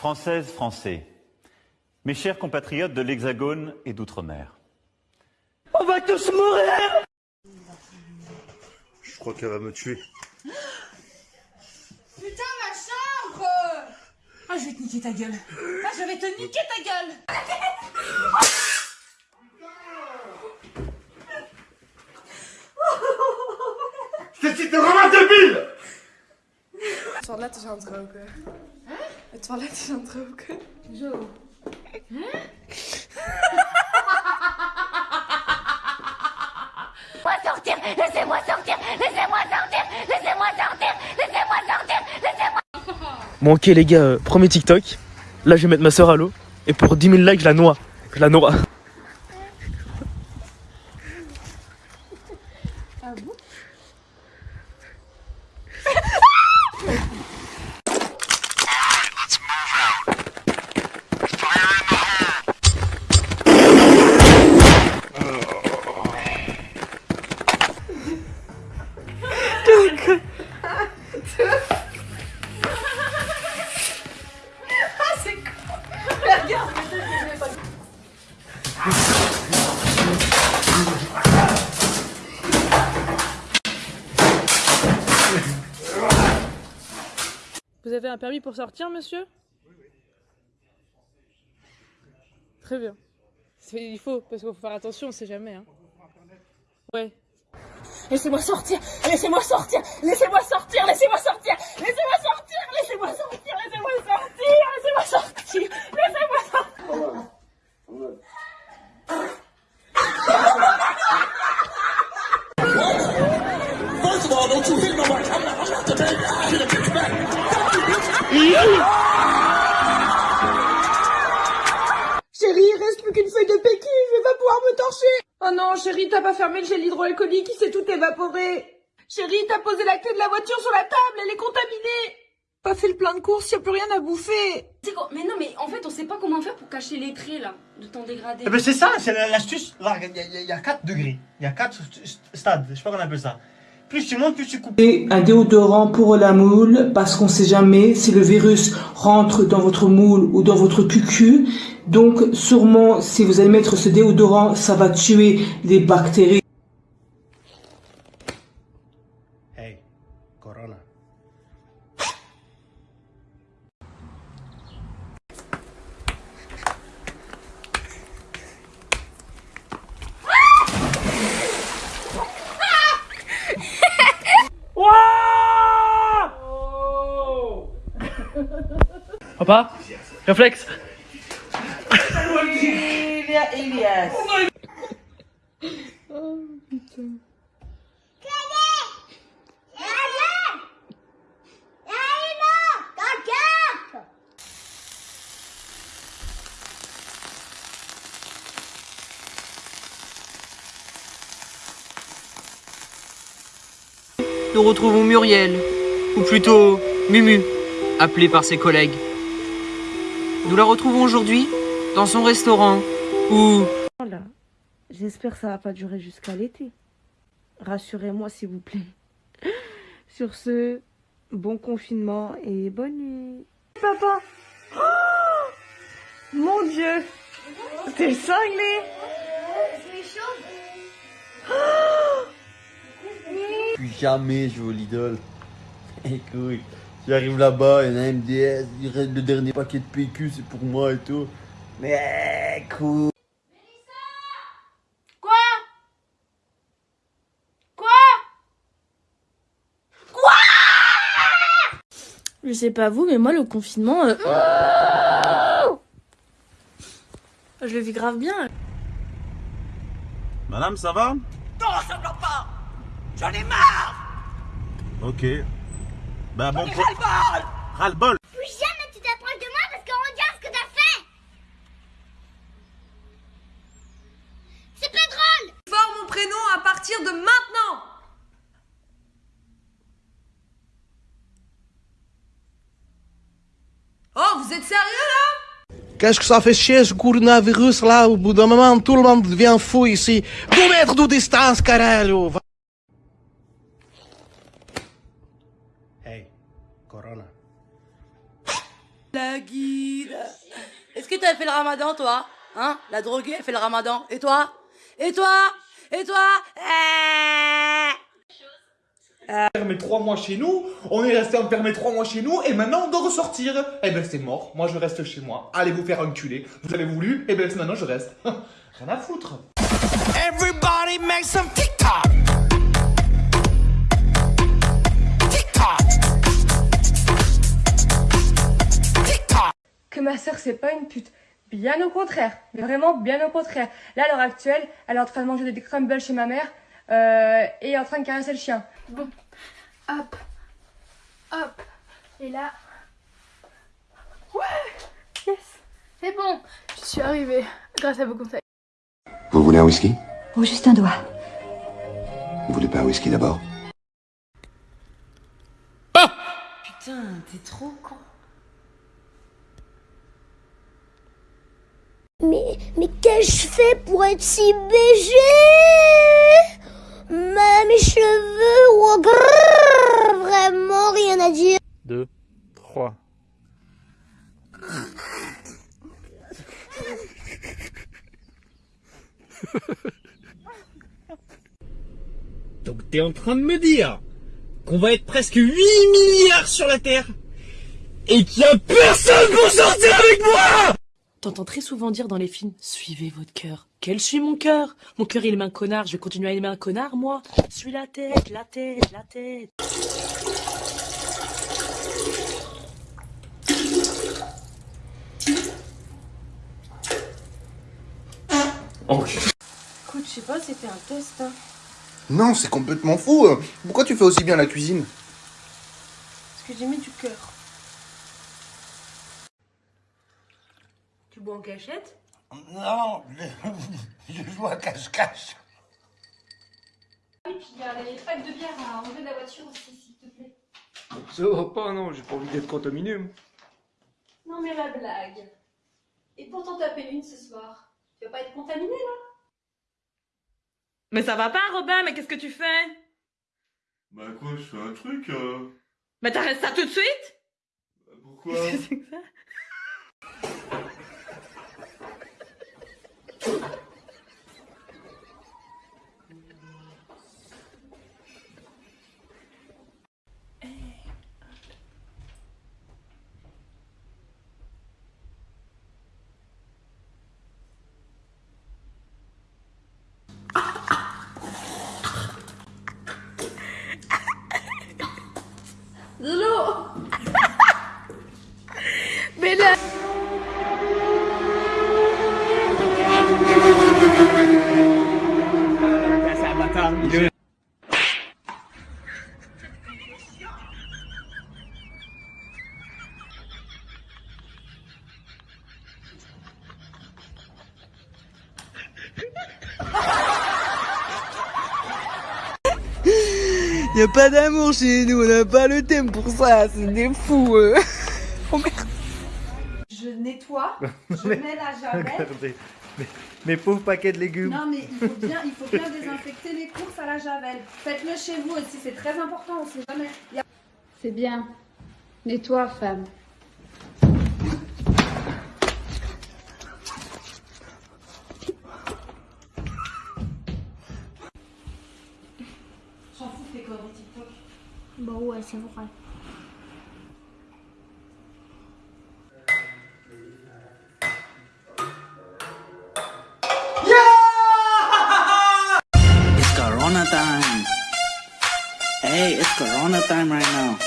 Françaises, Français, mes chers compatriotes de l'Hexagone et d'Outre-mer. On va tous mourir Je crois qu'elle va me tuer. Putain, ma chambre Ah, je vais te niquer ta gueule. Ah, je vais te niquer ta gueule Dit ziet er allemaal debiel! Het toilet is aan het roken. Het toilet is aan het roken. Zo. Laissez-moi sortir Laissez-moi sortir Laissez-moi sortir Laissez-moi Bon ok les gars, euh, premier TikTok. Là je vais mettre ma soeur à l'eau. Et pour 10 000 likes, je la noie. Je la noie. Vous avez un permis pour sortir, monsieur? Oui, oui. Très bien. Il faut, parce qu'il faut faire attention, on sait jamais. Hein. Ouais. Laissez-moi sortir Laissez-moi sortir Laissez-moi sortir Laissez-moi sortir Laissez-moi sortir Laissez-moi sortir Laissez-moi sortir Laissez-moi sortir Laissez-moi sortir Chérie, il reste plus qu'une feuille de péki, je vais pas pouvoir me torcher Oh non, chérie, t'as pas fermé le gel hydroalcoolique, il s'est tout évaporé Chérie, t'as posé la clé de la voiture sur la table, elle est contaminée Pas fait le plein de courses, y a plus rien à bouffer C'est quoi? Mais non, mais en fait, on sait pas comment faire pour cacher les traits là, de temps dégradé. Eh ben c'est ça, c'est l'astuce. Là, Il y, y a 4 degrés. Il y a 4 stades. Je sais pas comment on appelle ça. Plus. Et un déodorant pour la moule parce qu'on sait jamais si le virus rentre dans votre moule ou dans votre cucu. Donc sûrement si vous allez mettre ce déodorant, ça va tuer les bactéries. Réflexe Nous retrouvons Muriel, ou plutôt Mumu, appelée par ses collègues. Nous la retrouvons aujourd'hui dans son restaurant où Voilà. J'espère que ça va pas durer jusqu'à l'été. Rassurez-moi s'il vous plaît. Sur ce, bon confinement et bonne nuit. Papa Oh Mon Dieu T'es cinglé Plus jamais je vais au Lidl. Écoute, j'arrive là-bas, il y a un MDS, il reste le dernier paquet de PQ, c'est pour moi et tout. Mais écoute. Quoi? Quoi? Je sais pas vous, mais moi, le confinement. euh, Je le vis grave bien. Madame, ça va? Non, ça me pas J'en ai marre Ok. Ben bon. Ras-le-bol Ras-le-bol Plus jamais tu t'approches de moi parce qu'on regarde ce que t'as fait. C'est pas drôle. Fort mon prénom à partir de maintenant. Oh, vous êtes sérieux là? Qu'est-ce que ça fait chier ce coronavirus là? Au bout d'un moment, tout le monde devient fou ici. Deux mètres de distance, caralho Guide. Est-ce que t'as fait le ramadan, toi Hein La droguée, elle fait le ramadan. Et toi Et toi Et toi Eh Enfermé trois mois chez nous, on est resté enfermé trois mois chez nous, et maintenant on doit ressortir. Eh ben c'est mort, moi je reste chez moi. Allez vous faire enculer. Vous avez voulu, et ben maintenant je reste. Rien à foutre. Everybody make some. TikTok. Ma sœur c'est pas une pute. Bien au contraire, mais vraiment bien au contraire. Là à l'heure actuelle, elle est en train de manger des crumbles chez ma mère euh, et en train de caresser le chien. Bon, hop, hop, et là. Ouais, yes, c'est bon, je suis arrivée grâce à vos conseils. Vous voulez un whisky? Oh, juste un doigt. Vous voulez pas un whisky d'abord? Putain, t'es trop con. Mais, mais qu'ai-je fait pour être si BG Ma- Mes cheveux, oh, grrr, vraiment rien à dire. 2, 3. Donc t'es en train de me dire qu'on va être presque 8 milliards sur la Terre et qu'il y a personne pour sortir avec moi T'entends très souvent dire dans les films Suivez votre cœur. Quel suit mon cœur? Mon cœur il aime un connard, je vais continuer à aimer un connard moi. Suis la tête, la tête, la tête. Écoute, je sais pas, c'était un test. Hein. Non, c'est complètement fou. Pourquoi tu fais aussi bien la cuisine? Parce que j'ai mis du cœur. Tu bois en cachette? Non, je, je joue à cache-cache. Et puis il y a les packs de bière à enlever de la voiture aussi, s'il te plaît. Ça va pas, non, j'ai pas envie d'être contaminé. moi. Non mais la blague. Et pour t'en taper une ce soir, tu vas pas être contaminé là? Mais ça va pas, Robin, mais qu'est-ce que tu fais? Bah quoi, je fais un truc euh... Mais t'arrêtes ça tout de suite? Pourquoi? Qu'est-ce que c'est que ça? go. Y a pas d'amour chez nous, on n'a pas le thème pour ça, c'est des fous. euh. Oh merde. Je nettoie, je mets la javel. Mes, mes pauvres paquets de légumes. Non mais il faut bien, il faut bien désinfecter les courses à la javel. Faites-le chez vous aussi, c'est très important, on sait jamais. A- C'est bien. Nettoie, femme. J'en fous de tes TikTok. Bon ouais, c'est vrai. It's Corona time. Hey, it's Corona time right now.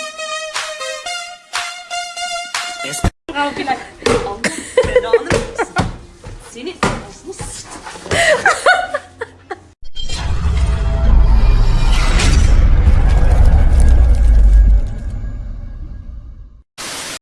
It's Seen it?